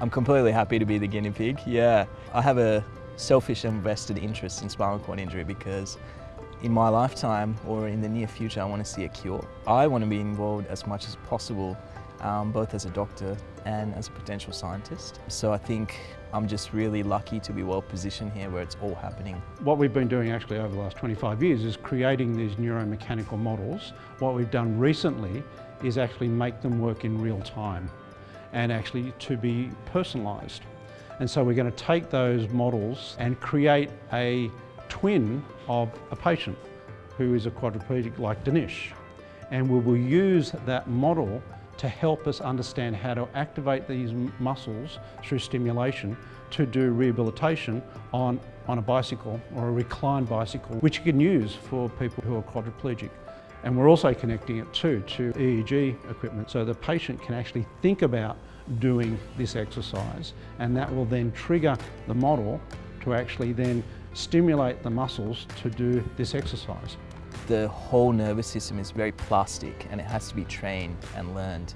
I'm completely happy to be the guinea pig, yeah. I have a selfish and vested interest in spinal cord injury because in my lifetime or in the near future I want to see a cure. I want to be involved as much as possible um, both as a doctor and as a potential scientist. So I think I'm just really lucky to be well positioned here where it's all happening. What we've been doing actually over the last 25 years is creating these neuromechanical models. What we've done recently is actually make them work in real time and actually to be personalised. And so we're going to take those models and create a twin of a patient who is a quadriplegic like Dinesh. And we will use that model to help us understand how to activate these muscles through stimulation to do rehabilitation on, on a bicycle or a reclined bicycle, which you can use for people who are quadriplegic. And we're also connecting it too to EEG equipment so the patient can actually think about doing this exercise and that will then trigger the model to actually then stimulate the muscles to do this exercise. The whole nervous system is very plastic and it has to be trained and learned.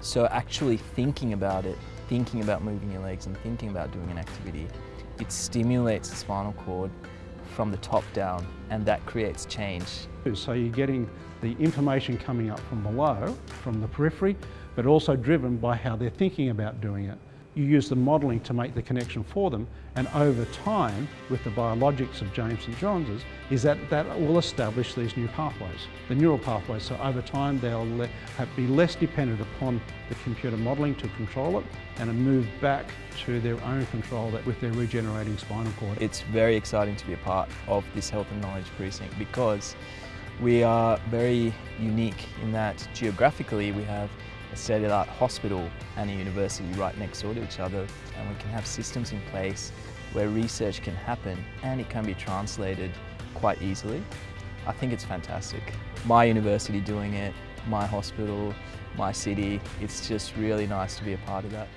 So actually thinking about it, thinking about moving your legs and thinking about doing an activity, it stimulates the spinal cord from the top down and that creates change. So you're getting the information coming up from below, from the periphery, but also driven by how they're thinking about doing it you use the modelling to make the connection for them and over time with the biologics of James St John's is that that will establish these new pathways, the neural pathways. So over time they'll le be less dependent upon the computer modelling to control it and move back to their own control that with their regenerating spinal cord. It's very exciting to be a part of this Health and Knowledge Precinct because we are very unique in that geographically we have a state-of-the-art hospital and a university right next door to each other and we can have systems in place where research can happen and it can be translated quite easily. I think it's fantastic. My university doing it, my hospital, my city, it's just really nice to be a part of that.